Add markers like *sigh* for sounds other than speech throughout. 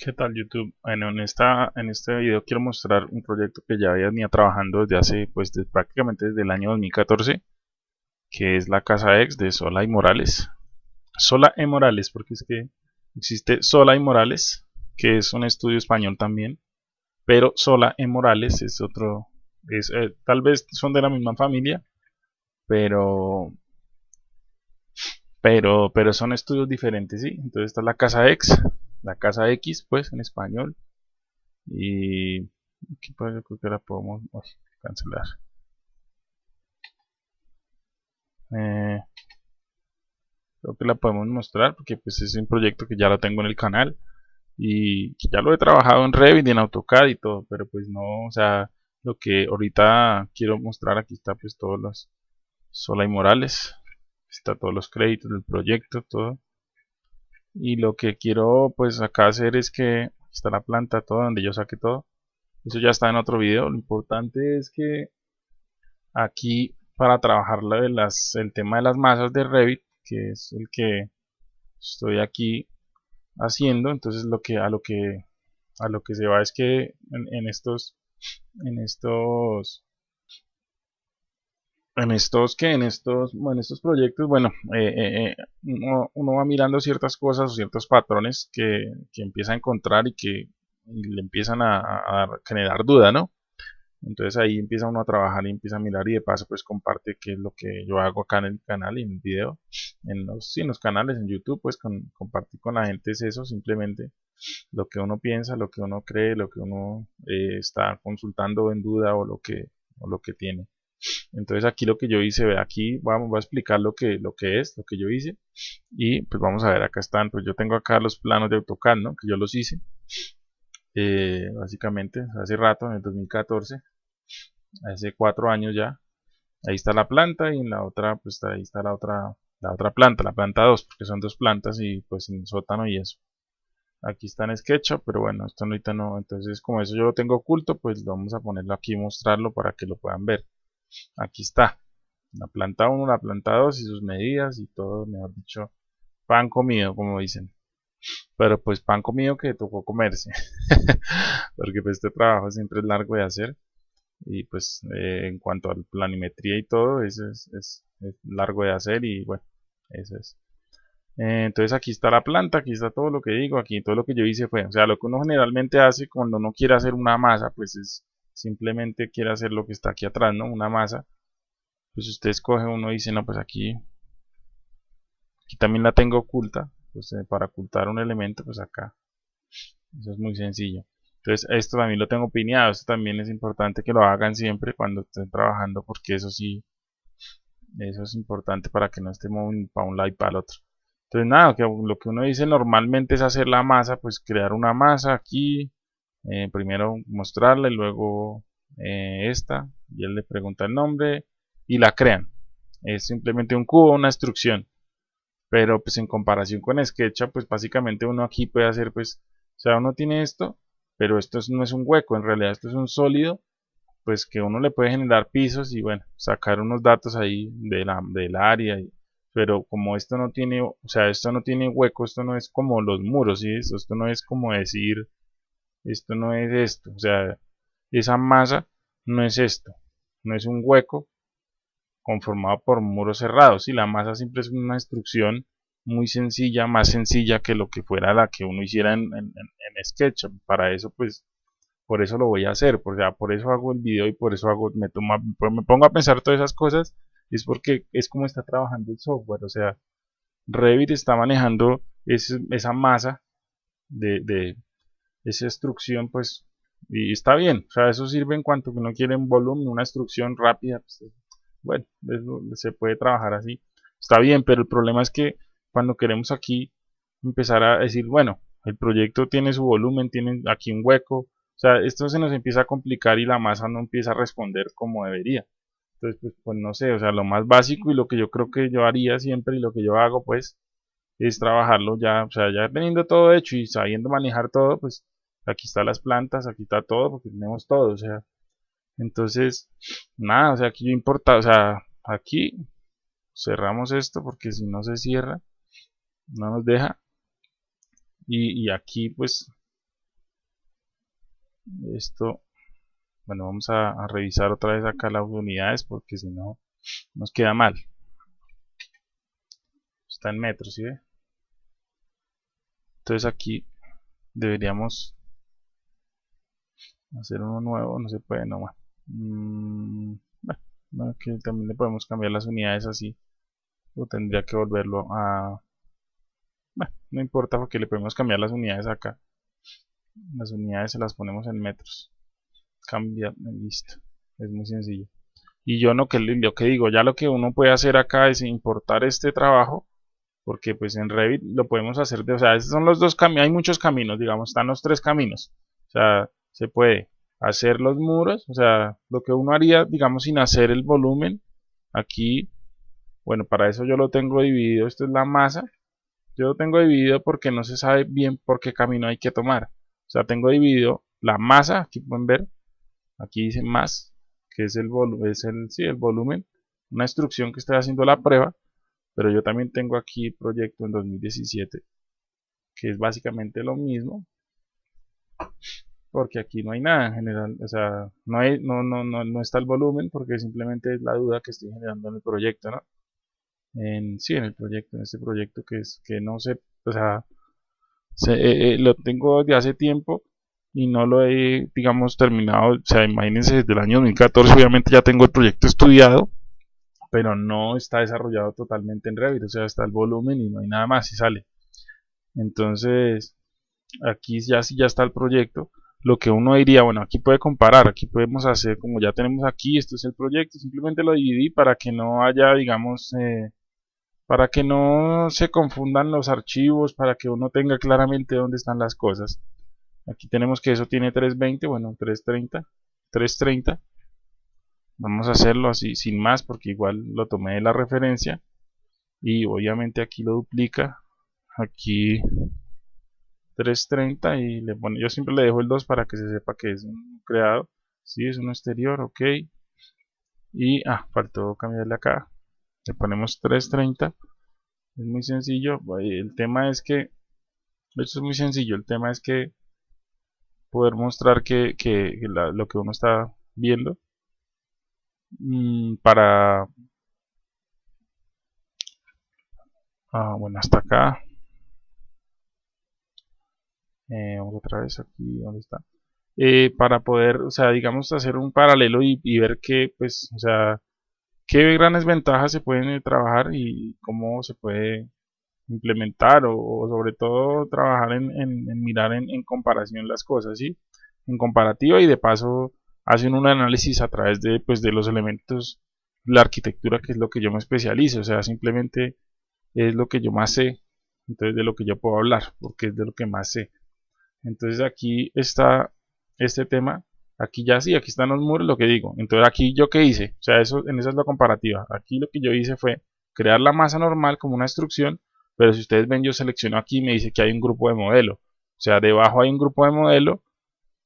¿Qué tal YouTube? En, esta, en este video quiero mostrar un proyecto que ya venía trabajando desde hace, pues prácticamente desde el año 2014 que es la Casa X de Sola y Morales Sola y Morales, porque es que existe Sola y Morales que es un estudio español también pero Sola y Morales es otro es, eh, tal vez son de la misma familia pero pero pero son estudios diferentes, ¿sí? Entonces está la Casa X la casa X pues en español. Y aquí pues yo creo que la podemos cancelar. Eh, creo que la podemos mostrar porque pues es un proyecto que ya lo tengo en el canal y que ya lo he trabajado en Revit y en AutoCAD y todo pero pues no o sea lo que ahorita quiero mostrar aquí está pues todos los Sola y Morales. Está todos los créditos del proyecto todo y lo que quiero pues acá hacer es que está la planta todo donde yo saque todo. Eso ya está en otro video. Lo importante es que aquí para trabajar de las, el tema de las masas de Revit que es el que estoy aquí haciendo entonces lo que a lo que a lo que se va es que en estos en estos en estos que en estos en estos proyectos bueno eh, eh, eh, uno, va mirando ciertas cosas o ciertos patrones que, que empieza a encontrar y que le empiezan a, generar duda no entonces ahí empieza uno a trabajar y empieza a mirar y de paso pues comparte qué es lo que yo hago acá en el canal y en el video en los, sí, en los canales en youtube pues con, compartir con la gente es eso simplemente lo que uno piensa lo que uno cree lo que uno está consultando en duda o lo que o lo que tiene entonces aquí lo que yo hice ve aquí vamos a explicar lo que lo que es lo que yo hice. Y pues vamos a ver acá están pues yo tengo acá los planos de AutoCAD ¿no? que yo los hice eh, básicamente hace rato en el 2014 hace cuatro años ya. Ahí está la planta y en la otra pues ahí está la otra la otra planta la planta 2 porque son dos plantas y pues en sótano y eso. Aquí está en SketchUp pero bueno esto ahorita no. Entonces como eso yo lo tengo oculto pues vamos a ponerlo aquí y mostrarlo para que lo puedan ver aquí está la planta 1, la planta 2 y sus medidas y todo, mejor dicho, pan comido, como dicen. Pero pues pan comido que tocó comerse. *laughs* Porque pues este trabajo siempre es largo de hacer. Y pues eh, en cuanto a la planimetría y todo, eso es, es, largo de hacer y bueno, eso es. Eh, entonces aquí está la planta, aquí está todo lo que digo, aquí todo lo que yo hice fue, o sea, lo que uno generalmente hace cuando uno quiere hacer una masa, pues es simplemente quiere hacer lo que está aquí atrás, ¿no? Una masa. Pues usted escoge uno y dice, no, pues aquí, aquí también la tengo oculta. Pues eh, para ocultar un elemento, pues acá. Eso es muy sencillo. Entonces esto también lo tengo pineado. Esto también es importante que lo hagan siempre cuando estén trabajando porque eso sí, eso es importante para que no estemos para un lado y para el otro. Entonces nada, lo que uno dice normalmente es hacer la masa, pues crear una masa aquí, eh, primero mostrarle, luego eh, esta, y él le pregunta el nombre y la crean. Es simplemente un cubo, una instrucción. Pero pues en comparación con SketchUp, pues básicamente uno aquí puede hacer pues, o sea, uno tiene esto, pero esto no es un hueco, en realidad esto es un sólido, pues que uno le puede generar pisos y bueno, sacar unos datos ahí de la, del área, pero como esto no tiene, o sea, esto no tiene hueco, esto no es como los muros, ¿sí? esto no es como decir, esto no es esto, o sea, esa masa no es esto, no es un hueco conformado por muros cerrados, y la masa siempre es una instrucción muy sencilla, más sencilla que lo que fuera la que uno hiciera en, en, SketchUp, para eso pues, por eso lo voy a hacer, por, sea, por eso hago el video y por eso hago, me, toma, me pongo a pensar todas esas cosas, es porque es como está trabajando el software, o sea, Revit está manejando esa masa de, esa instrucción pues y está bien, o sea, eso sirve en cuanto que uno quiere un volumen, una instrucción rápida, pues, bueno, se puede trabajar así, está bien, pero el problema es que cuando queremos aquí empezar a decir, bueno, el proyecto tiene su volumen, tiene aquí un hueco, o sea, esto se nos empieza a complicar y la masa no empieza a responder como debería. Entonces, pues, pues no sé, o sea, lo más básico y lo que yo creo que yo haría siempre y lo que yo hago, pues, es trabajarlo ya, o sea, ya teniendo todo hecho y sabiendo manejar todo, pues aquí están las plantas, aquí está todo, porque tenemos todo, o sea, entonces, nada, o sea, aquí yo importa, o sea, aquí cerramos esto porque si no se cierra, no nos deja, y, aquí pues esto bueno vamos a, revisar otra vez acá las unidades porque si no nos queda mal está en metros ¿sí ve? entonces aquí deberíamos hacer uno nuevo no se puede no mm, bueno, también le podemos cambiar las unidades así o tendría que volverlo a bueno, no importa porque le podemos cambiar las unidades acá. Las unidades se las ponemos en metros. Cambiar listo es muy sencillo. Y yo no que lo que digo ya lo que uno puede hacer acá es importar este trabajo porque pues en Revit lo podemos hacer de, o sea, esos son los dos caminos, hay muchos caminos, digamos, están los tres caminos, o sea, se puede hacer los muros, o sea, lo que uno haría, digamos, sin hacer el volumen, aquí, bueno, para eso yo lo tengo dividido, esto es la masa, yo lo tengo dividido porque no se sabe bien por qué camino hay que tomar, o sea, tengo dividido la masa, aquí pueden ver, aquí dice más, que es el, es el, sí, el volumen, una instrucción que estoy haciendo la prueba, pero yo también tengo aquí proyecto en 2017 que es básicamente lo mismo porque aquí no hay nada en general o sea no, hay, no, no, no, no está el volumen porque simplemente es la duda que estoy generando en el proyecto ¿no? en, sí en el proyecto en este proyecto que es que no sé o sea eh, eh, lo tengo de hace tiempo y no lo he digamos terminado o sea imagínense desde el año 2014 obviamente ya tengo el proyecto estudiado pero no está desarrollado totalmente en Revit, o sea, está el volumen y no hay nada más y sale. Entonces, aquí ya sí ya está el proyecto. Lo que uno diría, bueno, aquí puede comparar, aquí podemos hacer, como ya tenemos aquí, esto es el proyecto, simplemente lo dividí para que no haya, digamos, eh, para que no se confundan los archivos, para que uno tenga claramente dónde están las cosas. Aquí tenemos que eso tiene 320, bueno, 330, 330 vamos a hacerlo así sin más porque igual lo tomé de la referencia y obviamente aquí lo duplica aquí 330 y le pone yo siempre le dejo el 2 para que se sepa que es un creado. Si es un exterior ok. Y ah faltó cambiarle acá. Le ponemos 330 es muy sencillo. El tema es que esto es muy sencillo. El tema es que poder mostrar que, lo que uno está viendo Mm, para ah, bueno hasta acá eh, otra vez aquí donde está eh, para poder o sea digamos hacer un paralelo y, ver qué pues o sea qué grandes ventajas se pueden eh, trabajar y cómo se puede implementar o, sobre todo trabajar en, mirar en, comparación las cosas ¿sí? en comparativa y de paso hacen un análisis a través de, pues, de los elementos la arquitectura, que es lo que yo me especializo, o sea, simplemente es lo que yo más sé, entonces de lo que yo puedo hablar, porque es de lo que más sé. Entonces aquí está este tema, aquí ya sí, aquí están los muros, lo que digo. Entonces aquí yo qué hice, o sea, eso, en esa es la comparativa. Aquí lo que yo hice fue crear la masa normal como una instrucción, pero si ustedes ven yo selecciono aquí y me dice que hay un grupo de modelo. O sea, debajo hay un grupo de modelo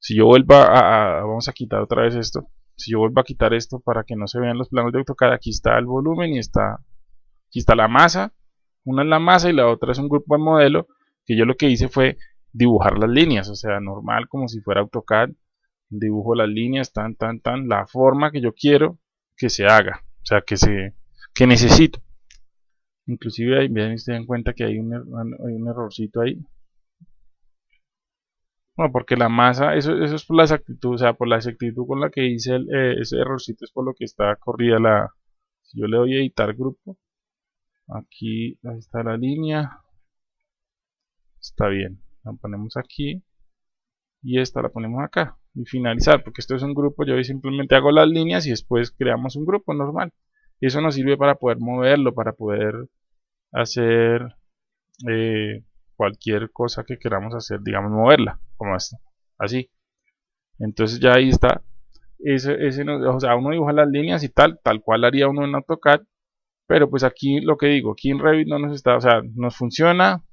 si yo vuelvo a, vamos a quitar otra vez esto si yo vuelvo a quitar esto para que no se vean los planos de AutoCAD aquí está el volumen y está aquí está la masa una es la masa y la otra es un grupo de modelo que yo lo que hice fue dibujar las líneas o sea normal como si fuera AutoCAD dibujo las líneas tan tan tan la forma que yo quiero que se haga o sea que se que necesito. Inclusive ahí vean se den cuenta que hay un, er, hay un errorcito ahí. Bueno, porque la masa, eso, eso es por la exactitud, o sea, por la exactitud con la que hice el, eh, ese errorcito es por lo que está corrida la... Si yo le doy editar grupo, aquí está la línea, está bien, la ponemos aquí y esta la ponemos acá y finalizar, porque esto es un grupo, yo simplemente hago las líneas y después creamos un grupo normal. Eso nos sirve para poder moverlo, para poder hacer... Eh, cualquier cosa que queramos hacer, digamos moverla, como esto, así. Entonces ya ahí está. Ese, ese o sea, uno dibuja las líneas y tal, tal cual haría uno en AutoCAD, pero pues aquí lo que digo, aquí en Revit no nos está, o sea, nos funciona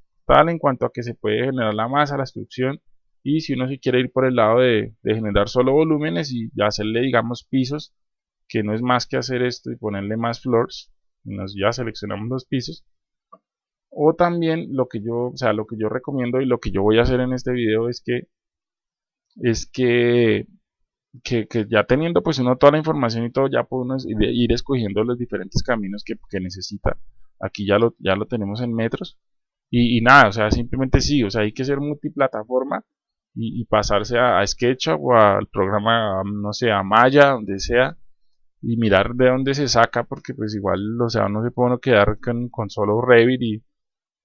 en cuanto a que se puede generar la masa, la instrucción, y si uno se quiere ir por el lado de, generar solo volúmenes y hacerle digamos pisos, que no es más que hacer esto y ponerle más floors, nos ya seleccionamos los pisos, o también lo que yo, o sea, lo que yo recomiendo y lo que yo voy a hacer en este video es que es que, que, ya teniendo pues uno toda la información y todo, ya puede ir escogiendo los diferentes caminos que, necesita. Aquí ya lo, ya lo tenemos en metros. Y, nada, o sea, simplemente sí, o sea, hay que ser multiplataforma y, pasarse a, SketchUp o al programa, no sé, a Maya, donde sea, y mirar de dónde se saca, porque pues igual, o sea, no se puede uno quedar con, con solo Revit y,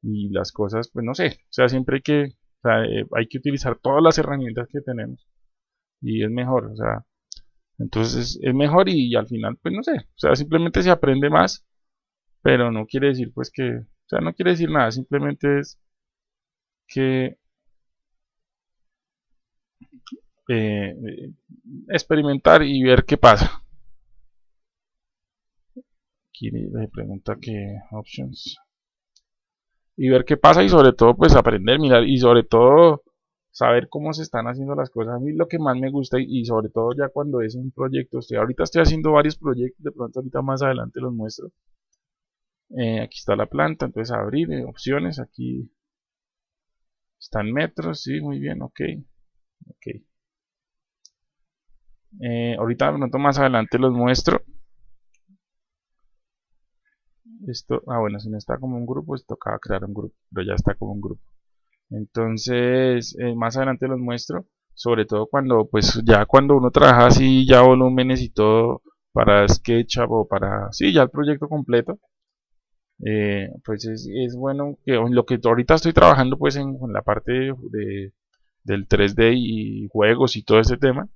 y las cosas, pues no sé, o sea, siempre hay que, eh, hay que utilizar todas las herramientas que tenemos y es mejor, o sea, entonces es mejor y, al final, pues no sé, o sea, simplemente se aprende más, pero no quiere decir pues que, o sea, no quiere decir nada, simplemente es que eh, experimentar y ver qué pasa. Aquí le pregunta que options y ver qué pasa y sobre todo pues aprender, mirar y sobre todo saber cómo se están haciendo las cosas. A mí lo que más me gusta y, sobre todo ya cuando es un proyecto, estoy, ahorita estoy haciendo varios proyectos, de pronto ahorita más adelante los muestro. Eh, aquí está la planta, entonces abrir eh, opciones, aquí están metros, sí, muy bien, ok. okay. Eh, ahorita pronto más adelante los muestro esto, ah bueno, si no está como un grupo, pues tocaba crear un grupo, pero ya está como un grupo. Entonces, eh, más adelante los muestro, sobre todo cuando, pues ya cuando uno trabaja así, ya volúmenes y todo, para SketchUp o para, sí, ya el proyecto completo, eh, pues es, bueno que lo que ahorita estoy trabajando pues en, la parte de, del 3D y juegos y todo ese tema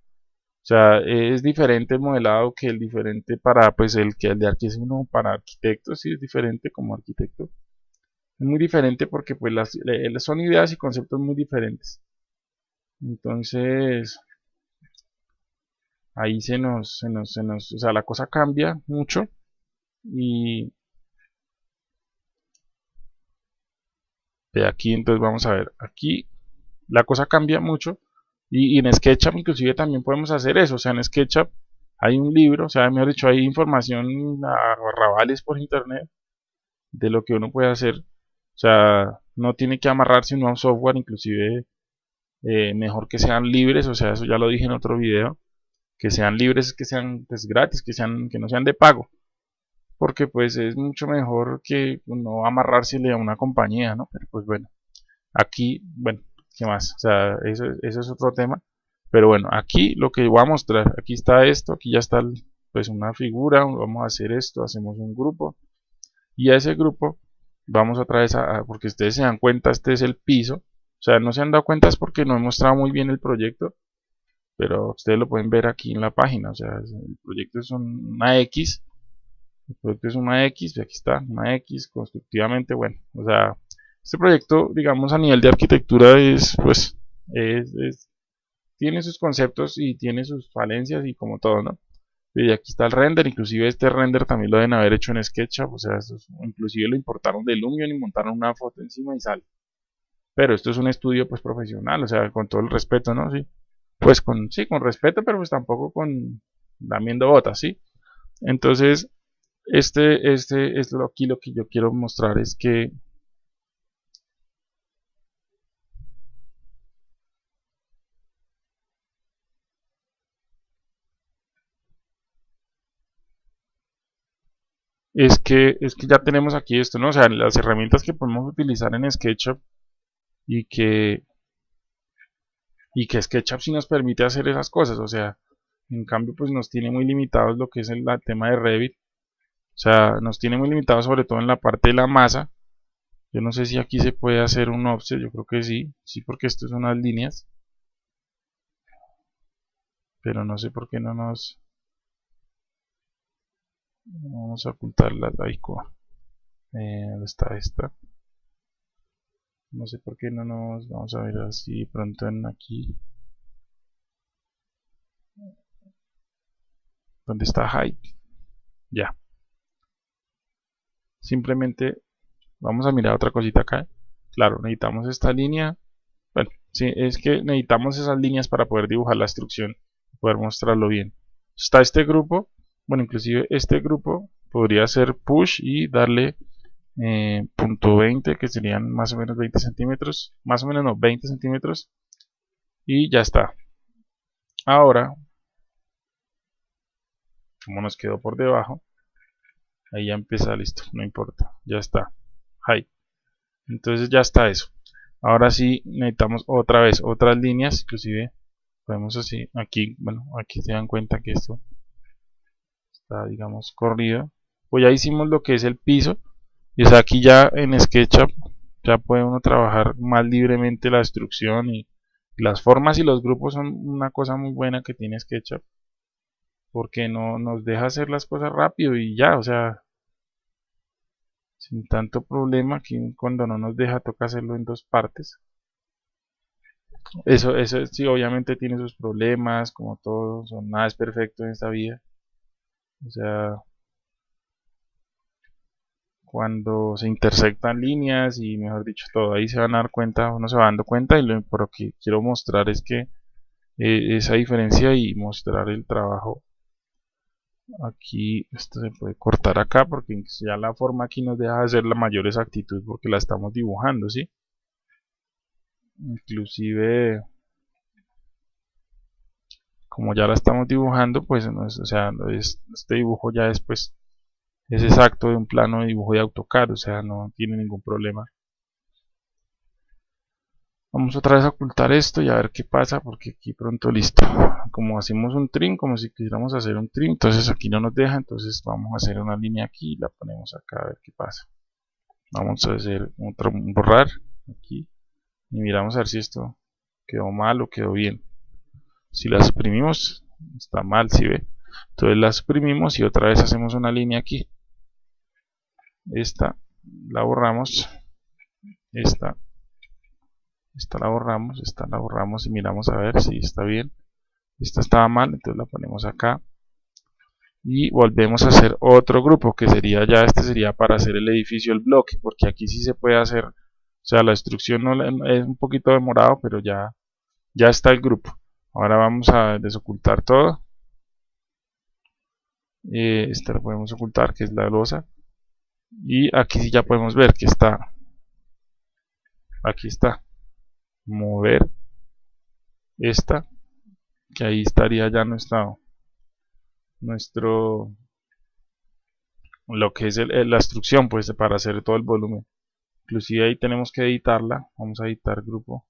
o sea, es diferente el modelado que el diferente para, pues, el que el de uno para arquitectos, sí es diferente como arquitecto. Es muy diferente porque, pues, las, son ideas y conceptos muy diferentes. Entonces, ahí se nos, se nos, se nos, o sea, la cosa cambia mucho y de aquí entonces vamos a ver, aquí la cosa cambia mucho y, en SketchUp inclusive también podemos hacer eso, o sea, en SketchUp hay un libro, o sea, mejor dicho, hay información a rabales por internet de lo que uno puede hacer. O sea, no tiene que amarrarse a un software, inclusive eh, mejor que sean libres, o sea, eso ya lo dije en otro video, que sean libres, que sean pues, gratis, que sean que no sean de pago. Porque pues es mucho mejor que no amarrársele a una compañía, ¿no? Pero pues bueno, aquí, bueno, ¿Qué más? O sea, eso, es otro tema. Pero bueno, aquí lo que voy a mostrar, aquí está esto, aquí ya está pues una figura, vamos a hacer esto, hacemos un grupo. Y a ese grupo vamos otra vez a, porque ustedes se dan cuenta, este es el piso. O sea, no se han dado cuenta es porque no he mostrado muy bien el proyecto. Pero ustedes lo pueden ver aquí en la página. O sea, el proyecto es una X. El proyecto es una X, y aquí está, una X constructivamente, bueno, o sea, este proyecto, digamos, a nivel de arquitectura es, pues, es, tiene sus conceptos y tiene sus falencias y como todo, ¿no? Y aquí está el render, inclusive este render también lo deben haber hecho en SketchUp, o sea, inclusive lo importaron de Lumion y montaron una foto encima y sale. Pero esto es un estudio pues profesional, o sea, con todo el respeto, ¿no? Sí. Pues con, sí, con respeto, pero pues tampoco con damiendo botas, ¿sí? Entonces, este, este es lo, aquí lo que yo quiero mostrar es que es que, es que ya tenemos aquí esto, ¿no? O sea, las herramientas que podemos utilizar en SketchUp y que, y que SketchUp sí nos permite hacer esas cosas, o sea, en cambio pues nos tiene muy limitados lo que es el, tema de Revit, o sea, nos tiene muy limitados sobre todo en la parte de la masa, yo no sé si aquí se puede hacer un offset, yo creo que sí, sí porque esto son unas líneas, pero no sé por qué no nos vamos a ocultar la Daiko eh, ¿dónde está esta? no sé por qué no nos vamos a ver así pronto en aquí. ¿dónde está height? ya simplemente vamos a mirar otra cosita acá. Claro, necesitamos esta línea. Bueno, sí, es que necesitamos esas líneas para poder dibujar la instrucción poder mostrarlo bien. Está este grupo. Bueno inclusive este grupo podría ser push y darle eh, punto 20 que serían más o menos 20 centímetros. Más o menos no 20 centímetros. Y ya está. Ahora como nos quedó por debajo ahí ya empieza listo no importa ya está. Ahí. Entonces ya está eso. Ahora sí necesitamos otra vez otras líneas inclusive podemos así aquí bueno aquí se dan cuenta que esto está digamos corrido. Pues ya hicimos lo que es el piso. Y aquí ya en SketchUp ya puede uno trabajar más libremente la destrucción y las formas y los grupos son una cosa muy buena que tiene SketchUp porque no nos deja hacer las cosas rápido y ya, o sea, sin tanto problema, aquí cuando no nos deja toca hacerlo en dos partes. Eso, eso sí, obviamente tiene sus problemas, como todo, son, nada es perfecto en esta vida. O sea, cuando se intersectan líneas y mejor dicho todo ahí se van a dar cuenta, uno se va dando cuenta y lo, que quiero mostrar es que eh, esa diferencia y mostrar el trabajo aquí esto se puede cortar acá porque ya la forma aquí nos deja hacer la mayor exactitud porque la estamos dibujando ¿sí? inclusive como ya la estamos dibujando pues o sea este dibujo ya después es exacto de un plano de dibujo de AutoCAD o sea no tiene ningún problema Vamos otra vez a ocultar esto y a ver qué pasa porque aquí pronto listo. Como hacemos un trim, como si quisiéramos hacer un trim, entonces aquí no nos deja, entonces vamos a hacer una línea aquí y la ponemos acá a ver qué pasa. Vamos a hacer otro borrar aquí y miramos a ver si esto quedó mal o quedó bien. Si la suprimimos, está mal, si ve. Entonces la suprimimos y otra vez hacemos una línea aquí. Esta la borramos. Esta esta la borramos, esta la borramos y miramos a ver si está bien. Esta estaba mal, entonces la ponemos acá. Y volvemos a hacer otro grupo que sería ya, este sería para hacer el edificio, el bloque, porque aquí sí se puede hacer, o sea la instrucción no, es un poquito demorado, pero ya, ya está el grupo. Ahora vamos a desocultar todo. Eh, esta la podemos ocultar que es la losa. Y aquí sí ya podemos ver que está. Aquí está mover esta que ahí estaría ya nuestro nuestro lo que es la instrucción pues para hacer todo el volumen. Inclusive ahí tenemos que editarla vamos a editar grupo.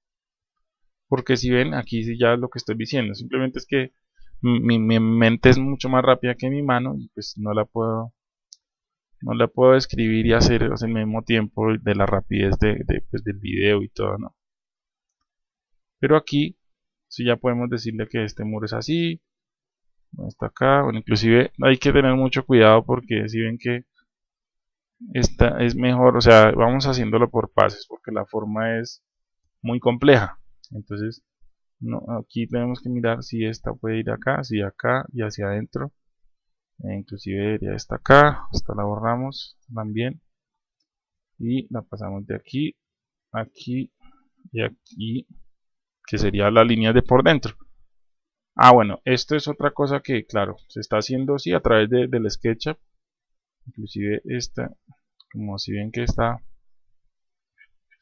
Porque si ven aquí ya es lo que estoy diciendo simplemente es que mi, mente es mucho más rápida que mi mano y pues no la puedo no la puedo escribir y hacer al mismo tiempo de la rapidez de, pues, del video y todo no pero aquí si ya podemos decirle que este muro es así está acá bueno inclusive hay que tener mucho cuidado porque si ven que esta es mejor o sea vamos haciéndolo por pases porque la forma es muy compleja. Entonces no, aquí tenemos que mirar si esta puede ir acá si acá y hacia adentro. E inclusive ya está acá esta la borramos también. Y la pasamos de aquí aquí y aquí que sería la línea de por dentro. Ah, bueno, esto es otra cosa que, claro, se está haciendo así a través de, del SketchUp. Inclusive esta, como si ven que está,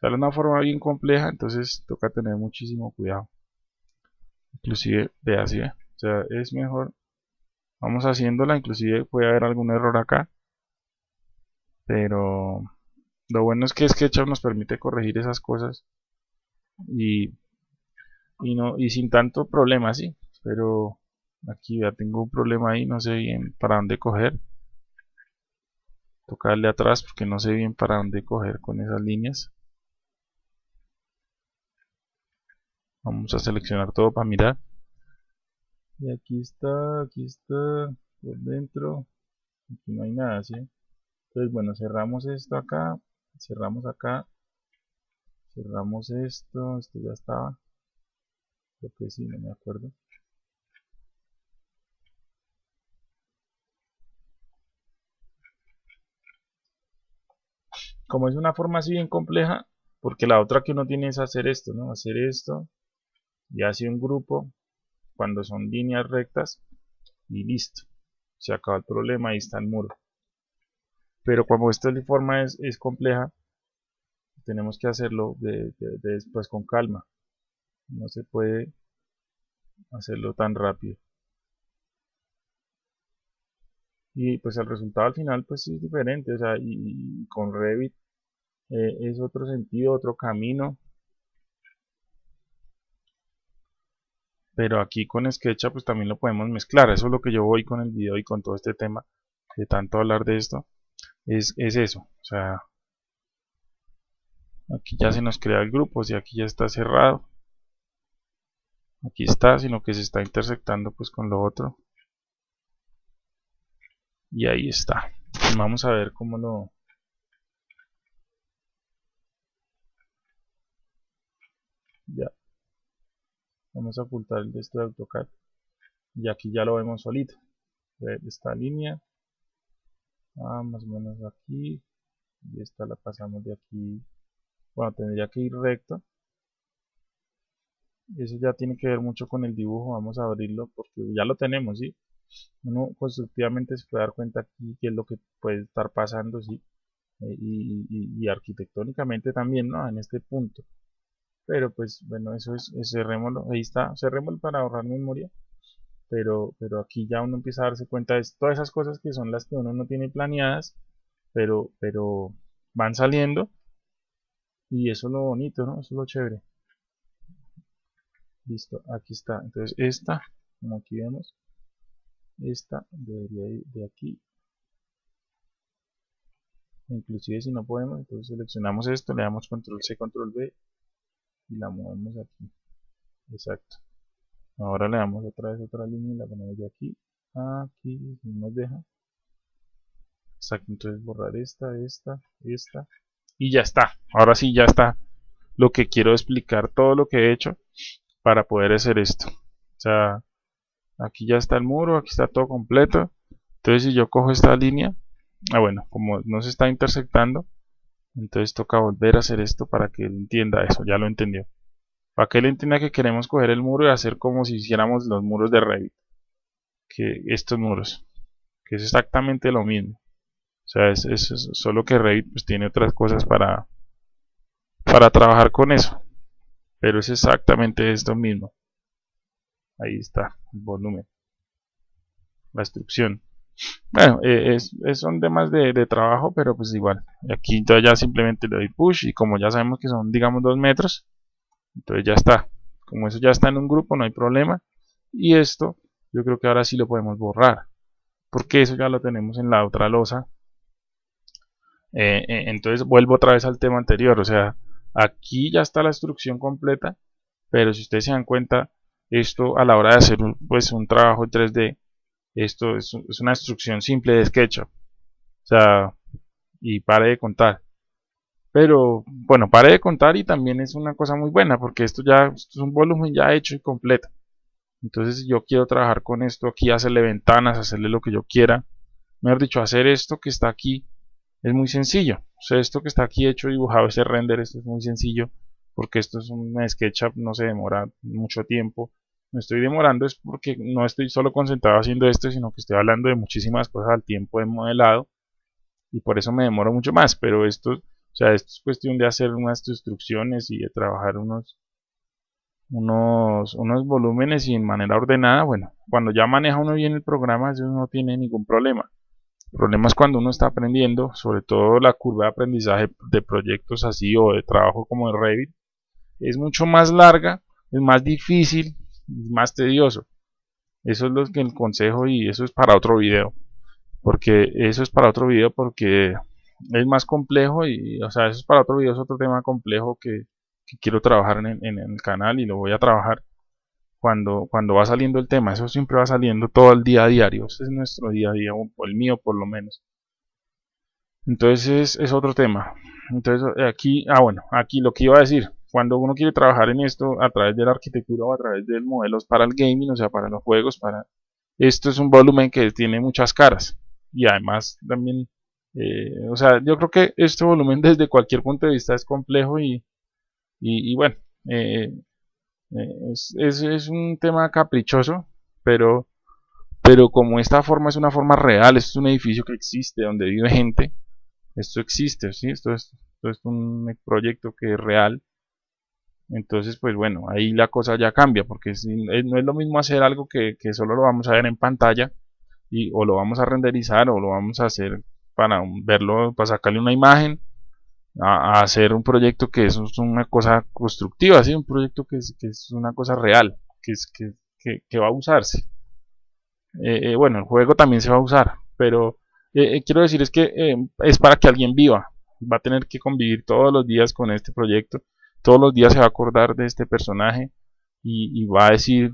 sale una forma bien compleja, entonces toca tener muchísimo cuidado. Inclusive, vea así, o sea, es mejor, vamos haciéndola, inclusive puede haber algún error acá, pero lo bueno es que SketchUp nos permite corregir esas cosas y y no y sin tanto problema sí pero aquí ya tengo un problema ahí no sé bien para dónde coger. Tocarle atrás porque no sé bien para dónde coger con esas líneas. Vamos a seleccionar todo para mirar. Y aquí está aquí está por dentro. Aquí no hay nada ¿sí? entonces bueno cerramos esto acá cerramos acá cerramos esto esto ya estaba Creo que sí, no me acuerdo. Como es una forma así bien compleja, porque la otra que uno tiene es hacer esto, ¿no? Hacer esto y hace un grupo cuando son líneas rectas y listo. Se acaba el problema, ahí está el muro. Pero como esta forma es, es compleja, tenemos que hacerlo después con calma no se puede hacerlo tan rápido. Y pues el resultado al final pues es diferente o sea y, con Revit eh, es otro sentido otro camino. Pero aquí con SketchUp pues también lo podemos mezclar. Eso es lo que yo voy con el video y con todo este tema de tanto hablar de esto. Es, es eso o sea aquí ya se nos crea el grupo si aquí ya está cerrado aquí está sino que se está intersectando pues con lo otro. Y ahí está. Vamos a ver cómo lo ya. Vamos a ocultar el de este de AutoCAD. Y aquí ya lo vemos solito. Esta línea. Ah, más o menos aquí. Y esta la pasamos de aquí. Bueno tendría que ir recto eso ya tiene que ver mucho con el dibujo vamos a abrirlo porque ya lo tenemos ¿sí? uno constructivamente se puede dar cuenta aquí qué es lo que puede estar pasando ¿sí? Eh, y, arquitectónicamente también ¿no? en este punto pero pues bueno eso es, cerrémoslo ahí está cerrémoslo para ahorrar memoria pero pero aquí ya uno empieza a darse cuenta de todas esas cosas que son las que uno no tiene planeadas pero pero van saliendo y eso es lo bonito no eso es lo chévere listo aquí está. Entonces esta como aquí vemos esta debería ir de aquí. Inclusive si no podemos entonces seleccionamos esto le damos control C control V y la movemos aquí. Exacto. Ahora le damos otra vez otra línea y la ponemos de aquí. Aquí si nos deja. Exacto entonces borrar esta esta esta. Y ya está. Ahora sí ya está. Lo que quiero explicar todo lo que he hecho para poder hacer esto. O sea aquí ya está el muro, aquí está todo completo. Entonces si yo cojo esta línea ah bueno, como no se está intersectando entonces toca volver a hacer esto para que él entienda eso, ya lo entendió. Para que él entienda que queremos coger el muro y hacer como si hiciéramos los muros de Revit que estos muros que es exactamente lo mismo. O sea, es, es solo que Revit pues tiene otras cosas para para trabajar con eso pero es exactamente esto mismo. Ahí está el volumen. La instrucción. Bueno, eh, es, son temas de, de, trabajo pero pues igual. Aquí ya simplemente le doy push y como ya sabemos que son digamos 2 metros entonces ya está. Como eso ya está en un grupo no hay problema. Y esto yo creo que ahora sí lo podemos borrar porque eso ya lo tenemos en la otra losa. Eh, eh, entonces vuelvo otra vez al tema anterior o sea aquí ya está la instrucción completa pero si ustedes se dan cuenta esto a la hora de hacer un, pues un trabajo en 3D esto es, una instrucción simple de SketchUp. O sea y pare de contar. Pero bueno pare de contar y también es una cosa muy buena porque esto ya es un volumen ya hecho y completo. Entonces si yo quiero trabajar con esto aquí hacerle ventanas hacerle lo que yo quiera. Mejor dicho hacer esto que está aquí es muy sencillo o sea esto que está aquí hecho dibujado ese render esto es muy sencillo porque esto es un SketchUp, no se demora mucho tiempo. Me estoy demorando es porque no estoy solo concentrado haciendo esto, sino que estoy hablando de muchísimas cosas al tiempo de modelado y por eso me demoro mucho más, pero esto, o sea, esto es cuestión de hacer unas instrucciones y de trabajar unos unos, unos volúmenes y en manera ordenada, bueno, cuando ya maneja uno bien el programa, eso no tiene ningún problema. El problema es cuando uno está aprendiendo, sobre todo la curva de aprendizaje de proyectos así o de trabajo como el Revit, es mucho más larga, es más difícil, es más tedioso. Eso es lo que el consejo y eso es para otro video. Porque eso es para otro video porque es más complejo y, o sea, eso es para otro video, es otro tema complejo que, quiero trabajar en, el canal y lo voy a trabajar cuando, cuando va saliendo el tema. Eso siempre va saliendo todo el día a diario. Ese es nuestro día a día, o el mío por lo menos. Entonces es otro tema. Entonces aquí, ah bueno, aquí lo que iba a decir, cuando uno quiere trabajar en esto a través de la arquitectura o a través de modelos para el gaming, o sea, para los juegos, para esto es un volumen que tiene muchas caras y además también, eh, o sea, yo creo que este volumen *laughs* desde cualquier punto de vista es complejo y, y, bueno, eh, es, es, es, un tema caprichoso, pero, pero como esta forma es una forma real, esto es un edificio que existe, donde vive gente, esto existe, ¿sí? esto, es, esto es un proyecto que es real, Entonces, pues bueno, ahí la cosa ya cambia, porque no es lo mismo hacer algo que, que, solo lo vamos a ver en pantalla, y, o lo vamos a renderizar, o lo vamos a hacer para verlo, para sacarle una imagen, a, hacer un proyecto que es una cosa constructiva, ¿sí? un proyecto que es, que es una cosa real, que, es, que, va a usarse. Eh, eh, bueno, el juego también se va a usar, pero eh, quiero decir es que es para que alguien viva, va a tener que convivir todos los días con este proyecto, todos los días se va a acordar de este personaje y, va a decir,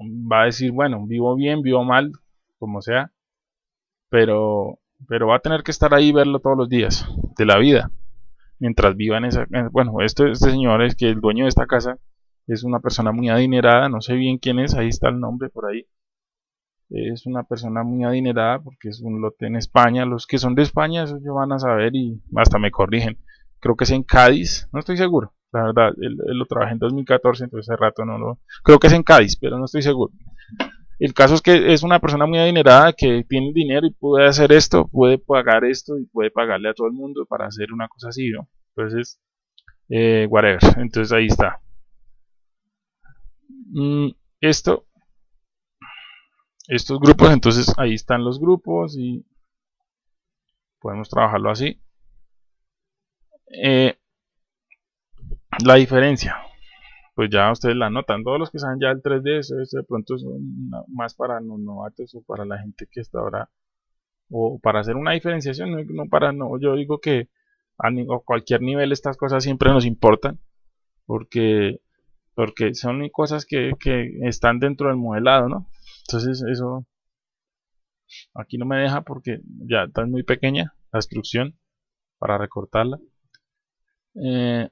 va a decir, bueno, vivo bien, vivo mal, como sea, pero, pero va a tener que estar ahí y verlo todos los días de la vida, mientras viva en esa, bueno, este, este señor es que el dueño de esta casa es una persona muy adinerada, no sé bien quién es, ahí está el nombre por ahí. Es una persona muy adinerada porque es un lote en España. Los que son de España, eso yo van a saber y hasta me corrigen. Creo que es en Cádiz, no estoy seguro. La verdad, él, lo trabajé en 2014, entonces hace rato no lo... Creo que es en Cádiz, pero no estoy seguro. El caso es que es una persona muy adinerada que tiene dinero y puede hacer esto, puede pagar esto y puede pagarle a todo el mundo para hacer una cosa así, ¿no? Entonces, eh, whatever. Entonces ahí está. Mm, esto estos grupos entonces ahí están los grupos y podemos trabajarlo así eh, la diferencia pues ya ustedes la notan todos los que saben ya el 3D eso, de pronto es más para los novatos o para la gente que está ahora o para hacer una diferenciación no, para no yo digo que a, a cualquier nivel estas cosas siempre nos importan porque porque son cosas que, están dentro del modelado, ¿no? Entonces eso aquí no me deja porque ya está muy pequeña la instrucción para recortarla. Eh,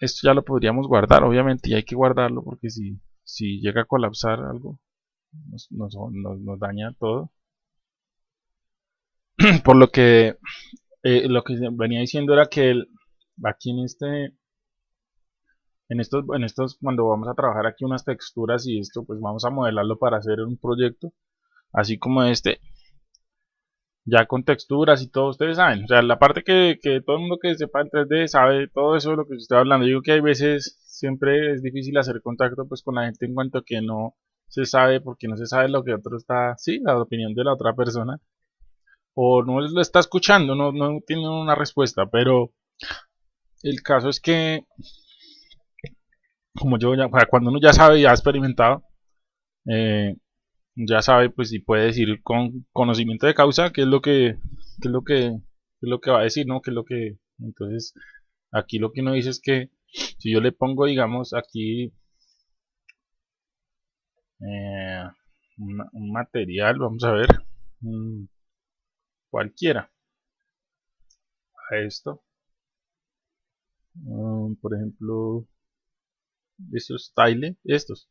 esto ya lo podríamos guardar, obviamente, y hay que guardarlo porque si, si llega a colapsar algo, nos, daña todo. *clears throat* Por lo que eh, lo que venía diciendo era que el, aquí en este en estos, en estos, cuando vamos a trabajar aquí unas texturas y esto, pues vamos a modelarlo para hacer un proyecto, así como este, ya con texturas y todo, ustedes saben, o sea, la parte que, que todo el mundo que sepa en 3D sabe todo eso de lo que estoy hablando, yo digo que hay veces siempre es difícil hacer contacto pues con la gente en cuanto que no se sabe, porque no se sabe lo que otro está, sí, la opinión de la otra persona, o no lo está escuchando, no, no tiene una respuesta, pero el caso es que como yo ya, cuando uno ya sabe y ha experimentado, eh, ya sabe pues si puede decir con conocimiento de causa qué es lo que qué es lo que es lo que va a decir, ¿no? Qué es lo que entonces aquí lo que uno dice es que si yo le pongo digamos aquí eh, un material, vamos a ver cualquiera a esto por ejemplo estos style, estos,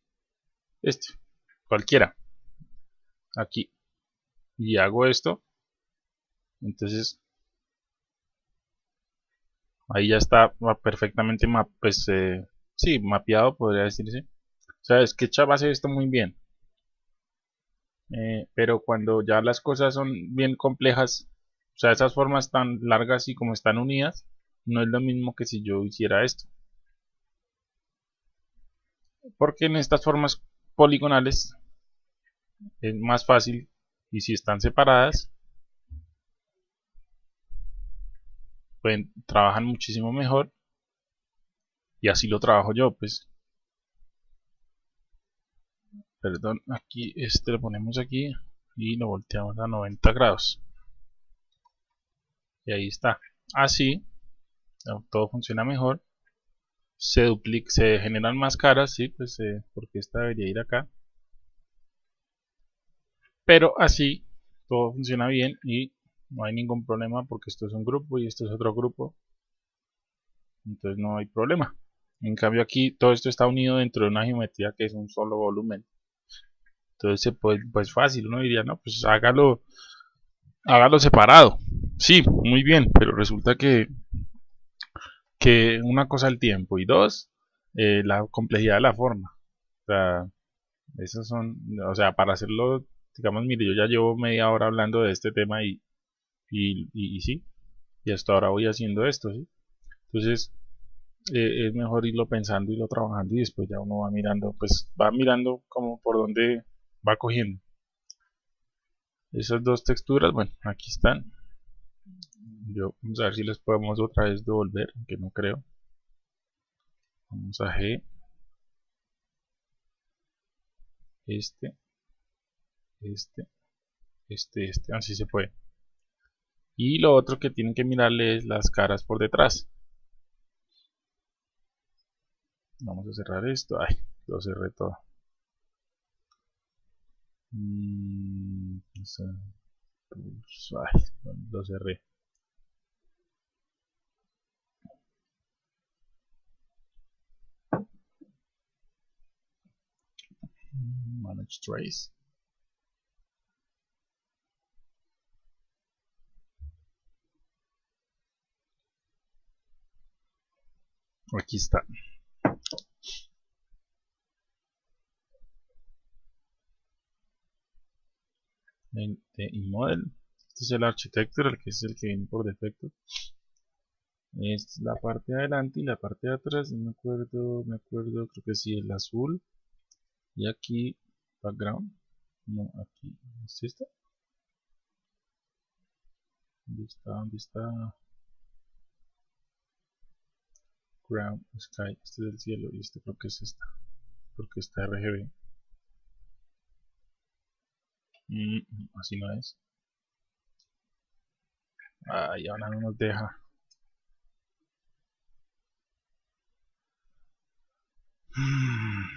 este, cualquiera, aquí, y hago esto, entonces ahí ya está perfectamente pues, eh, sí, mapeado, podría decirse. O sea, SketchUp hace esto muy bien. Eh, pero cuando ya las cosas son bien complejas, o sea, esas formas tan largas y como están unidas, no es lo mismo que si yo hiciera esto porque en estas formas poligonales es más fácil y si están separadas pueden, trabajan muchísimo mejor y así lo trabajo yo pues. Perdón aquí este lo ponemos aquí y lo volteamos a 90 grados. Y ahí está. Así todo funciona mejor. Se duplica, se generan más caras, sí, pues eh, porque esta debería ir acá. Pero así todo funciona bien y no hay ningún problema porque esto es un grupo y esto es otro grupo. Entonces no hay problema. En cambio aquí todo esto está unido dentro de una geometría que es un solo volumen. Entonces se puede, pues fácil, uno diría, no, pues hágalo, hágalo separado. Sí, muy bien, pero resulta que que una cosa el tiempo y dos, eh, la complejidad de la forma. O sea, esos son, o sea, para hacerlo, digamos, mire, yo ya llevo media hora hablando de este tema y, y, y, sí, y hasta ahora voy haciendo esto, ¿sí? Entonces, eh, es mejor irlo pensando, irlo trabajando y después ya uno va mirando, pues va mirando como por dónde va cogiendo. Esas dos texturas, bueno, aquí están. Yo, vamos a ver si les podemos otra vez devolver, que no creo. Vamos a G. Este. Este. Este, este, así se puede. Y lo otro que tienen que mirarle es las caras por detrás. Vamos a cerrar esto. Ay, lo cerré todo. Mm, ay, lo cerré. Manage trace. Aquí está. En, model. Este es el architecture, que es el que viene por defecto. Es la parte de adelante y la parte de atrás. No me acuerdo, me acuerdo, creo que sí, el azul. Y aquí, background. No, aquí. ¿Es esta? ¿Dónde está? ¿Dónde está? Ground sky este es el cielo y este creo que es esta porque está RGB mm, así no es. Ay ahora no nos deja. Mm.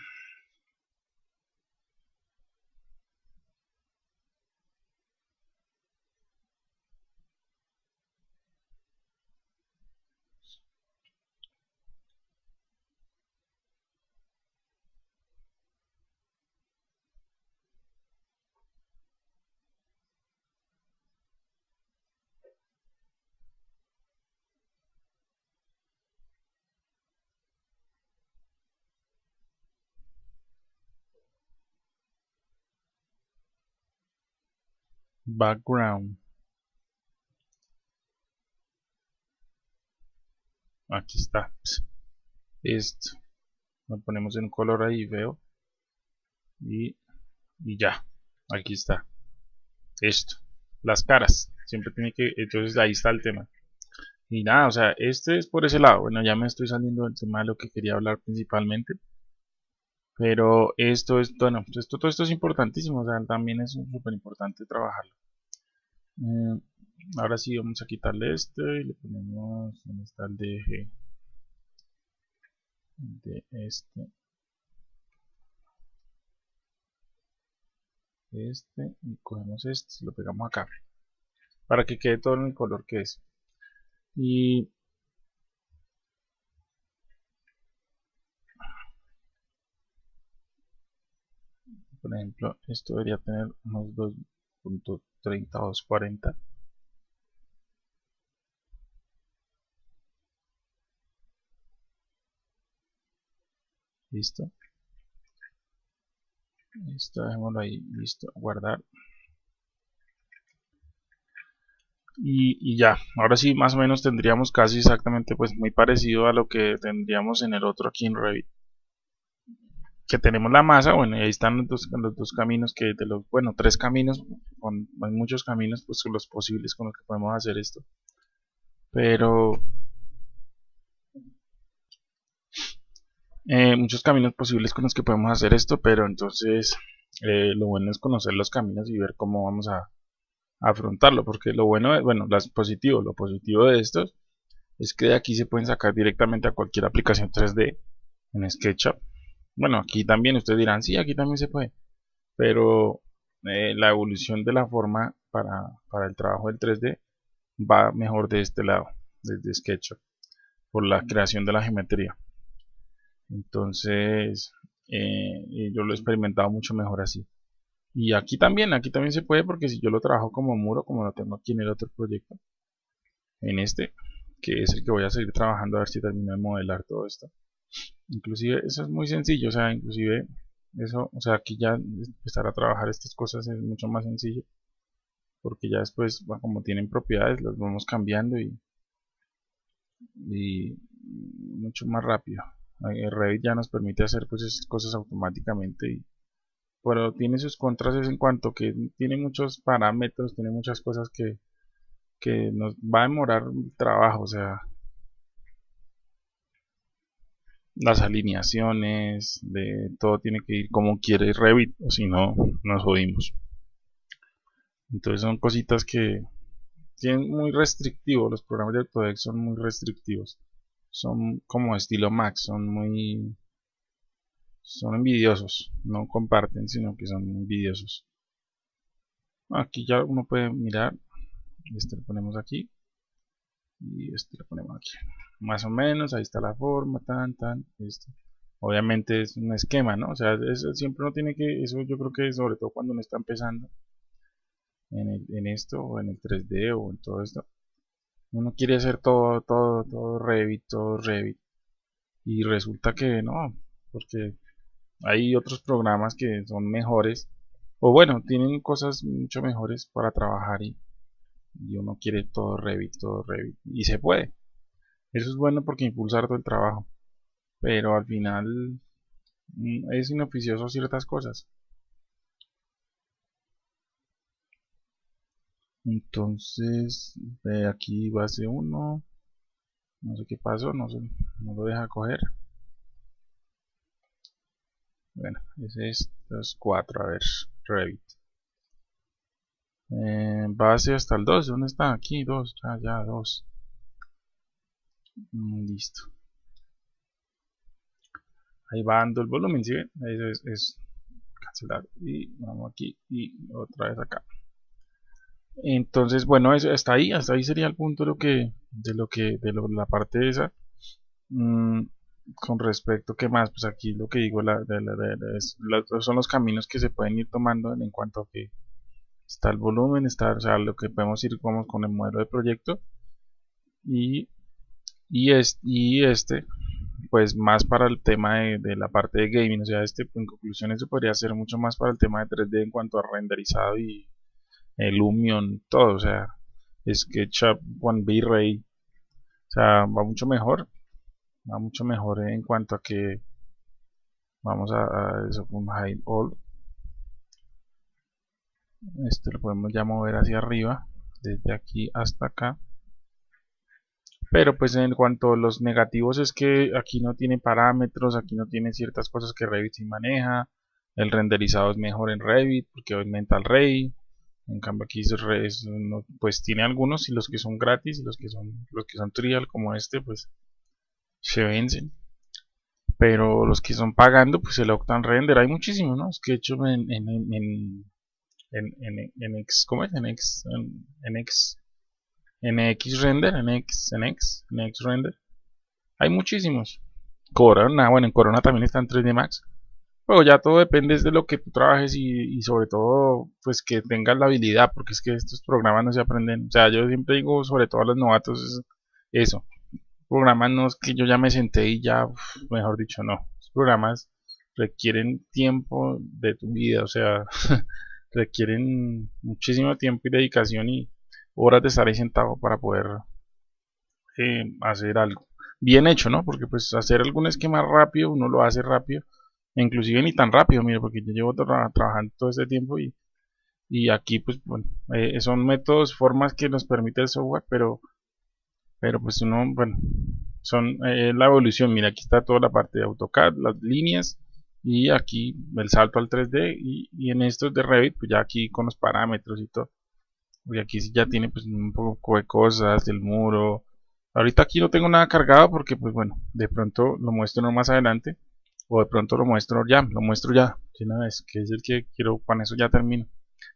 Background. Aquí está. Esto lo ponemos en color ahí veo. Y, y ya. Aquí está. Esto las caras. Siempre tiene que entonces ahí está el tema. Y nada o sea este es por ese lado. Bueno ya me estoy saliendo del tema de lo que quería hablar principalmente pero esto es, bueno, pues esto, todo esto es importantísimo, o sea, también es súper importante trabajarlo. Eh, ahora sí vamos a quitarle este y le ponemos, ¿dónde está el DG? De este. Este, y cogemos este, lo pegamos acá. Para que quede todo en el color que es. Y por ejemplo esto debería tener unos 2.30 o 240 listo esto dejémoslo ahí listo guardar. Y, y, ya ahora sí más o menos tendríamos casi exactamente pues muy parecido a lo que tendríamos en el otro aquí en Revit que tenemos la masa, bueno, ahí están los dos, los dos caminos que de los, bueno, tres caminos, con, hay muchos caminos, pues los posibles con los que podemos hacer esto. Pero eh, muchos caminos posibles con los que podemos hacer esto, pero entonces eh, lo bueno es conocer los caminos y ver cómo vamos a, afrontarlo, porque lo bueno, es, bueno, las positivo, lo positivo de estos es que de aquí se pueden sacar directamente a cualquier aplicación 3D en SketchUp bueno, aquí también ustedes dirán, sí, aquí también se puede. Pero eh, la evolución de la forma para, el trabajo del 3D va mejor de este lado, desde SketchUp, por la creación de la geometría. Entonces, eh, yo lo he experimentado mucho mejor así. Y aquí también, aquí también se puede porque si yo lo trabajo como muro, como lo tengo aquí en el otro proyecto, en este, que es el que voy a seguir trabajando a ver si termino de modelar todo esto inclusive eso es muy sencillo o sea inclusive eso o sea aquí ya empezar a trabajar estas cosas es mucho más sencillo porque ya después como tienen propiedades las vamos cambiando y, y, mucho más rápido. Revit ya nos permite hacer pues esas cosas automáticamente y, pero tiene sus contras en cuanto que tiene muchos parámetros, tiene muchas cosas que, que nos va a demorar trabajo, o sea, las alineaciones, de todo tiene que ir como quiere Revit, o si no, nos jodimos. Entonces son cositas que tienen muy restrictivos, los programas de Autodesk son muy restrictivos. Son como estilo Mac, son muy... son envidiosos, no comparten, sino que son envidiosos. Aquí ya uno puede mirar, este lo ponemos aquí, y este lo ponemos aquí. Más o menos ahí está la forma tan tan esto obviamente es un esquema no o sea eso siempre uno tiene que eso yo creo que sobre todo cuando uno está empezando en, en esto o en el 3D o en todo esto uno quiere hacer todo todo todo Revit todo Revit. Y resulta que no porque hay otros programas que son mejores o bueno tienen cosas mucho mejores para trabajar y y uno quiere todo Revit, todo Revit, y se puede. Eso es bueno porque impulsa todo el trabajo, pero al final mm, es inoficioso ciertas cosas. Entonces, aquí base 1, no sé qué pasó, no, no lo deja coger. Bueno, es los 4, a ver, Revit. Eh, base hasta el 2, ¿dónde está? Aquí, 2, ya, ya, 2. Mm, listo. Ahí va dando el volumen, ¿sí ven? Eso es, cancelar. Y vamos aquí y otra vez acá. Entonces, bueno, eso, hasta ahí, hasta ahí sería el punto de lo que, de lo que, de la parte esa. Mm, con respecto, ¿qué más? Pues aquí lo que digo, la, son los caminos que se pueden ir tomando en cuanto a que está el volumen, está o sea, lo que podemos ir como con el modelo de proyecto. Y, y, y este pues más para el tema de, la parte de gaming, o sea, este en conclusión eso podría ser mucho más para el tema de 3D en cuanto a renderizado y el Lumion, todo, o sea, SketchUp, One V-Ray, o sea, va mucho mejor, va mucho mejor en cuanto a que vamos a, a eso con High All este lo podemos ya mover hacia arriba desde aquí hasta acá. Pero pues en cuanto a los negativos es que aquí no tiene parámetros aquí no tiene ciertas cosas que Revit sí maneja. El renderizado es mejor en Revit porque aumenta el Ray en cambio aquí pues tiene algunos y los que son gratis y los que son los que son trial como este pues se vencen. Pero los que son pagando pues el Octane Render. Hay muchísimos ¿no? es que hecho en, en en, en, en X, ¿cómo es? En X, en, en X render, en X, en X, en X render. Hay muchísimos. Corona, bueno, en Corona también está en 3D Max. Pero ya todo depende de lo que tú trabajes y, sobre todo, pues que tengas la habilidad, porque es que estos programas no se aprenden. O sea, yo siempre digo, sobre todo a los novatos, eso. Programas no es que yo ya me senté y ya, mejor dicho, no. Los programas requieren tiempo de tu vida, o sea, *laughs* requieren muchísimo tiempo y dedicación y horas de estar ahí sentado para poder eh, hacer algo bien hecho, ¿no? Porque pues hacer algún esquema rápido, uno lo hace rápido, inclusive ni tan rápido, mire, porque yo llevo trabajando todo este tiempo y, y aquí pues bueno, eh, son métodos, formas que nos permite el software, pero pero pues uno, bueno, son eh, la evolución, mira, aquí está toda la parte de AutoCAD, las líneas, y aquí el salto al 3D y, en estos de Revit pues ya aquí con los parámetros y todo y aquí sí ya tiene pues un poco de cosas del muro. Ahorita aquí no tengo nada cargado porque pues bueno de pronto lo muestro más adelante o de pronto lo muestro ya lo muestro ya de una vez que es el que quiero con eso ya termino.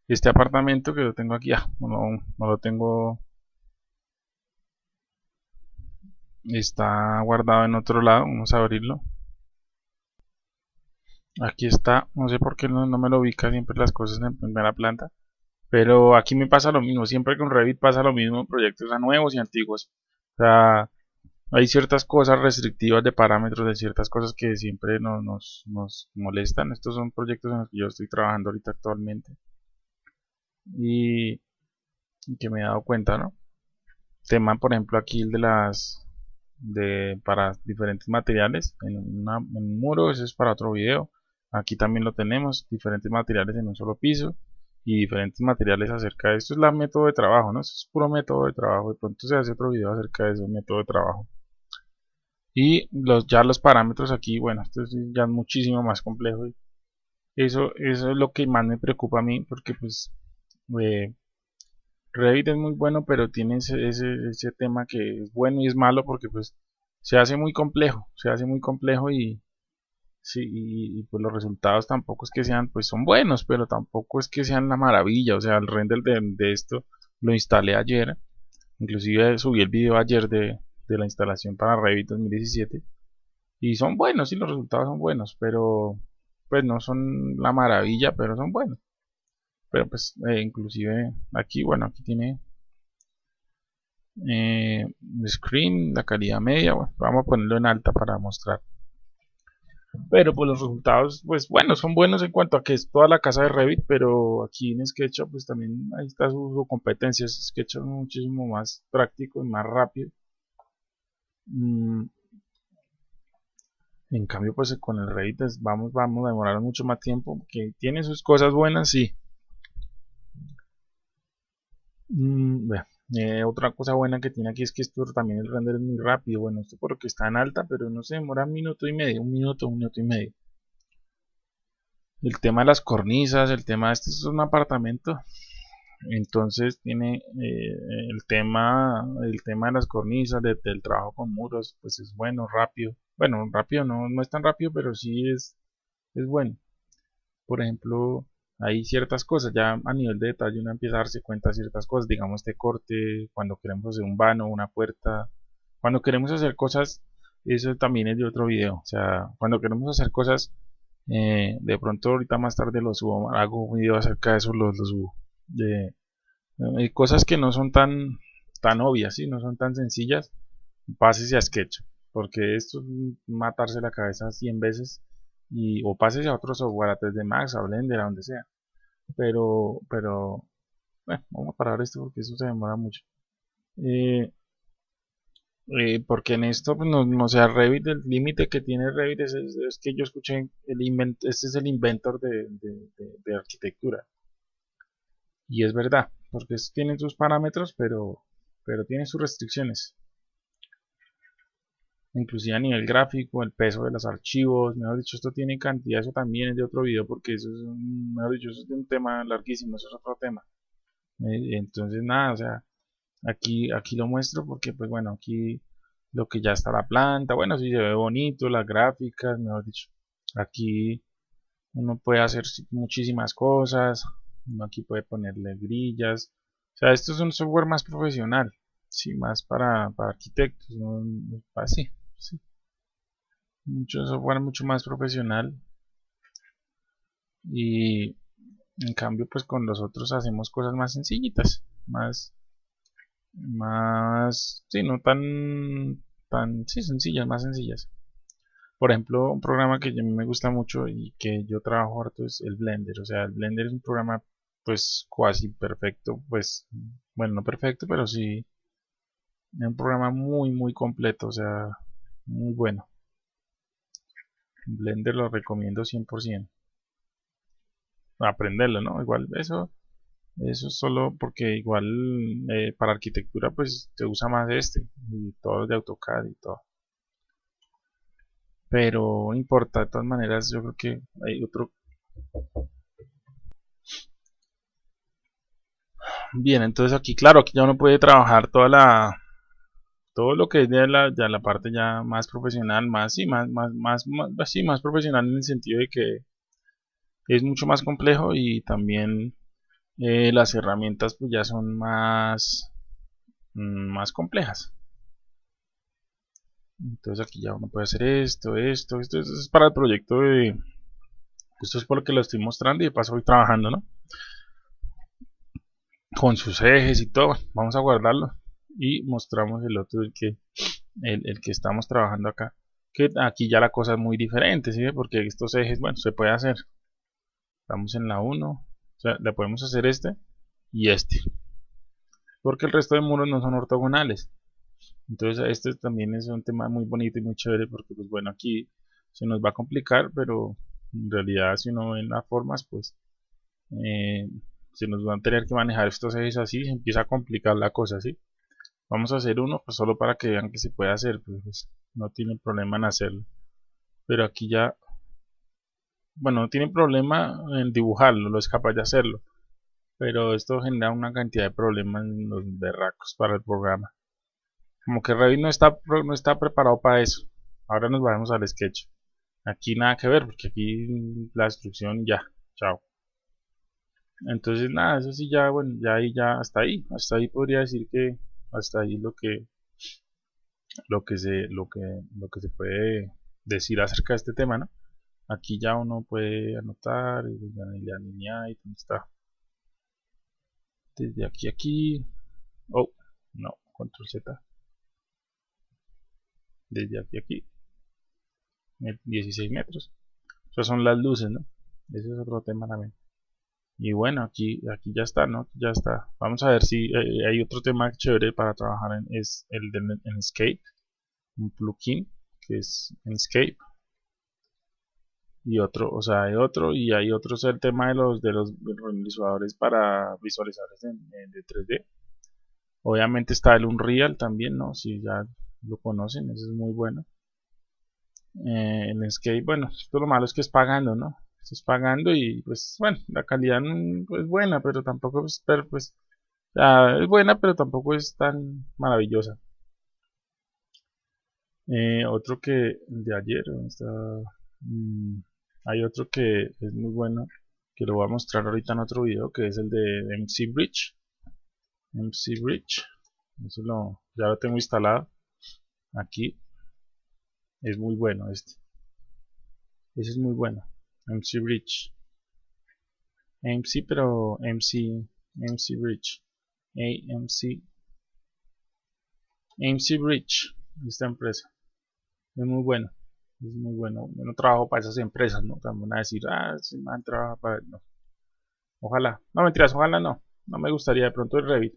Este apartamento que lo tengo aquí ya no, no lo tengo está guardado en otro lado vamos a abrirlo aquí está, no sé por qué no, me lo ubica siempre las cosas en primera planta. Pero aquí me pasa lo mismo, siempre con Revit pasa lo mismo proyectos a nuevos y antiguos. O sea, hay ciertas cosas restrictivas de parámetros de ciertas cosas que siempre nos, nos, molestan. Estos son proyectos en los que yo estoy trabajando ahorita actualmente. Y, que me he dado cuenta, ¿no? tema por ejemplo aquí el de las de, para diferentes materiales. En, un muro, ese es para otro video. Aquí también lo tenemos, diferentes materiales en un solo piso y diferentes materiales acerca de esto. es la método de trabajo, ¿no? Es puro método de trabajo. De pronto se hace otro video acerca de ese método de trabajo. Y los, ya los parámetros aquí, bueno, esto es ya muchísimo más complejo. Eso, eso es lo que más me preocupa a mí, porque pues eh, Revit es muy bueno, pero tiene ese, ese, tema que es bueno y es malo porque pues se hace muy complejo, se hace muy complejo y, sí, y, pues los resultados tampoco es que sean, pues son buenos, pero tampoco es que sean la maravilla, o sea, el render de, esto lo instalé ayer, inclusive subí el video ayer de, de la instalación para Revit 2017 y son buenos y los resultados son buenos, pero pues no son la maravilla, pero son buenos. Pero pues eh, inclusive aquí bueno aquí tiene eh, screen la calidad media vamos a ponerlo en alta para mostrar pero pues los resultados pues bueno son buenos en cuanto a que es toda la casa de Revit pero aquí en SketchUp pues también ahí está su, competencia. SketchUp es muchísimo más práctico y más rápido. Mm. en cambio pues con el Revit pues, vamos, vamos a demorar mucho más tiempo que tiene sus cosas buenas sí. Mm, eh, otra cosa buena que tiene aquí es que esto también el render es muy rápido. Bueno, esto porque está en alta, pero no se demora un minuto y medio, un minuto, un minuto y medio. El tema de las cornisas, el tema de este es un apartamento. Entonces tiene eh, el tema el tema de las cornisas, del trabajo con muros, pues es bueno, rápido. Bueno, rápido no, no es tan rápido, pero sí es, es bueno. Por ejemplo, hay ciertas cosas, ya a nivel de detalle uno empieza a darse cuenta de ciertas cosas, digamos este corte, cuando queremos hacer un vano, una puerta, cuando queremos hacer cosas, eso también es de otro video, o sea, cuando queremos hacer cosas, eh, de pronto ahorita más tarde lo subo, hago un video acerca de eso, lo, subo, de, eh, cosas que no son tan, tan obvias, ¿sí? no son tan sencillas, pásese a Sketch, porque esto es matarse la cabeza 100 veces, y, o pásese a otro software, a 3D Max, a Blender, a donde sea. Pero pero bueno, vamos a parar esto porque eso se demora mucho. Eh, eh, porque en esto pues, no, no sea Revit el límite que tiene Revit es, que yo escuché el invent, este es el inventor de, arquitectura. Y es verdad porque tiene sus parámetros pero pero tiene sus restricciones inclusive a nivel gráfico, el peso de los archivos, mejor dicho, esto tiene cantidad, eso también es de otro video porque eso es un, mejor dicho, eso es de un tema larguísimo, eso es otro tema. Eh, entonces nada, o sea, aquí, aquí lo muestro porque pues bueno, aquí lo que ya está la planta, bueno, si se ve bonito, las gráficas, mejor dicho, aquí uno puede hacer muchísimas cosas, uno aquí puede ponerle grillas, o sea, esto es un software más profesional, sí, más para, para arquitectos, no, así mucho software mucho más profesional. Y en cambio pues con los otros hacemos cosas más sencillitas más más sí no tan tan sí sencillas más sencillas. Por ejemplo un programa que a mí me gusta mucho y que yo trabajo harto es el blender. O sea el blender es un programa pues casi perfecto pues bueno no perfecto pero sí es un programa muy muy completo. O sea muy bueno. Blender lo recomiendo 100% aprenderlo no igual eso eso es solo porque igual eh, para arquitectura pues se usa más este y todo de AutoCAD y todo. Pero no importa de todas maneras yo creo que hay otro. Bien entonces aquí claro aquí ya uno puede trabajar toda la todo lo que es de la, parte ya más profesional, más, sí, más, más, más, más, más profesional en el sentido de que es mucho más complejo y también eh, las herramientas pues ya son más, mm, más complejas. Entonces aquí ya uno puede hacer esto, esto, esto, esto es para el proyecto de... Esto es por lo que lo estoy mostrando y de paso voy trabajando, ¿no? Con sus ejes y todo. Vamos a guardarlo y mostramos el otro el que el, que estamos trabajando acá que aquí ya la cosa es muy diferente ¿sí? porque estos ejes bueno se puede hacer estamos en la 1 o sea le podemos hacer este y este porque el resto de muros no son ortogonales entonces este también es un tema muy bonito y muy chévere porque pues bueno aquí se nos va a complicar pero en realidad si uno ve las formas pues eh, se nos van a tener que manejar estos ejes así se empieza a complicar la cosa ¿sí? Vamos a hacer uno pues solo para que vean que se puede hacer pues, pues no tiene problema en hacerlo. Pero aquí ya bueno no tiene problema en dibujarlo lo es capaz de hacerlo. Pero esto genera una cantidad de problemas en los berracos para el programa. Como que Revit no está, no está preparado para eso. Ahora nos vamos al sketch. Aquí nada que ver porque aquí la instrucción ya chao. Entonces nada eso sí ya bueno ya ahí ya hasta ahí. Hasta ahí podría decir que hasta ahí lo que lo que se lo que lo que se puede decir acerca de este tema no aquí ya uno puede anotar y la línea y está. Desde aquí aquí. Oh no control z. Desde aquí a aquí. 16 metros. Esas son las luces no ese es otro tema también y bueno aquí aquí ya está no ya está. Vamos a ver si eh, hay otro tema chévere para trabajar en es el de en Escape un plugin que es Escape y otro o sea hay otro y hay otro es el tema de los de los visualizadores para visualizadores de 3D obviamente está el Unreal también no si ya lo conocen eso es muy bueno. Eh, el Escape bueno esto lo malo es que es pagando no estás pagando y pues bueno, la calidad es buena, pero tampoco es, pero, pues, es buena, pero tampoco es tan maravillosa. Eh, otro que de ayer, está, mm, hay otro que es muy bueno, que lo voy a mostrar ahorita en otro video, que es el de MC Bridge. MC Bridge, eso lo, ya lo tengo instalado aquí. Es muy bueno este. Ese es muy bueno. MC Bridge MC pero MC MC Bridge AMC MC Bridge esta empresa. Es muy bueno es muy bueno. Yo no trabajo para esas empresas no también van a decir ah si man trabaja para no. Ojalá. No mentiras ojalá no. No me gustaría de pronto el Revit.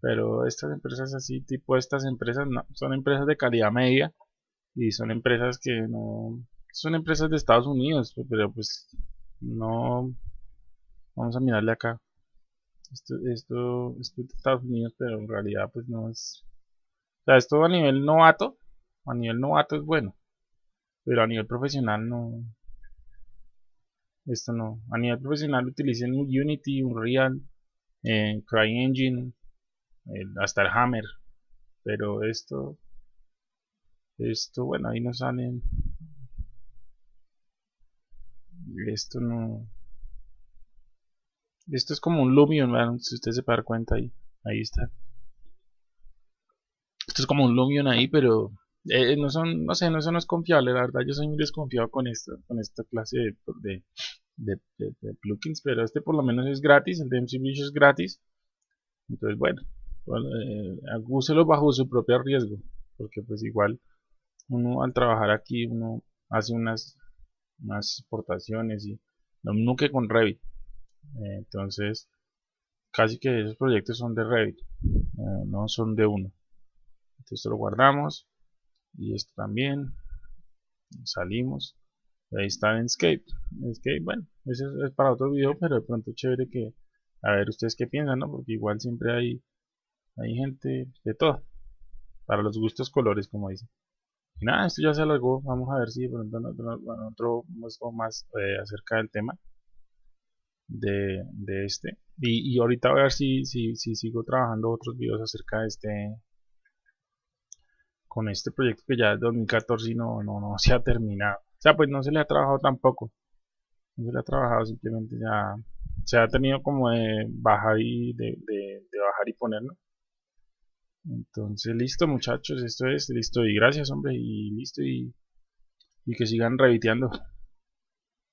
Pero estas empresas así tipo estas empresas no. Son empresas de calidad media y son empresas que no son empresas de Estados Unidos, pero pues no vamos a mirarle acá. Esto, esto, es de Estados Unidos, pero en realidad pues no es. O sea, esto a nivel novato, a nivel novato es bueno, pero a nivel profesional no. Esto no. A nivel profesional utilicen Unity, Unreal, eh, CryEngine, hasta el Hammer, pero esto, esto, bueno, ahí no salen esto no esto es como un Lumion si usted se dar cuenta ahí ahí está. Esto es como un Lumion ahí pero eh, no son no sé no eso no es confiable la verdad yo soy muy desconfiado con esto con esta clase de, plugins pero este por lo menos es gratis el de MC es gratis. Entonces bueno, bueno eh, bajo su propio riesgo porque pues igual uno al trabajar aquí uno hace unas más exportaciones y lo mismo que con Revit. Eh, entonces casi que esos proyectos son de Revit eh, no son de uno. Entonces esto lo guardamos y esto también salimos ahí está en Escape. Escape bueno eso es para otro video pero de pronto chévere que a ver ustedes qué piensan no porque igual siempre hay hay gente de todo para los gustos colores como dicen y nada, esto ya se alargó. Vamos a ver si de pronto en otro muestro más eh, acerca del tema de, este. Y, ahorita voy a ver si, si, si sigo trabajando otros videos acerca de este con este proyecto que ya es 2014 y no, no, no se ha terminado. O sea, pues no se le ha trabajado tampoco. No se le ha trabajado, simplemente ya se ha tenido como de bajar y de bajar y ponerlo. Entonces, listo muchachos, esto es, listo y gracias hombre, y listo y, y que sigan reviteando.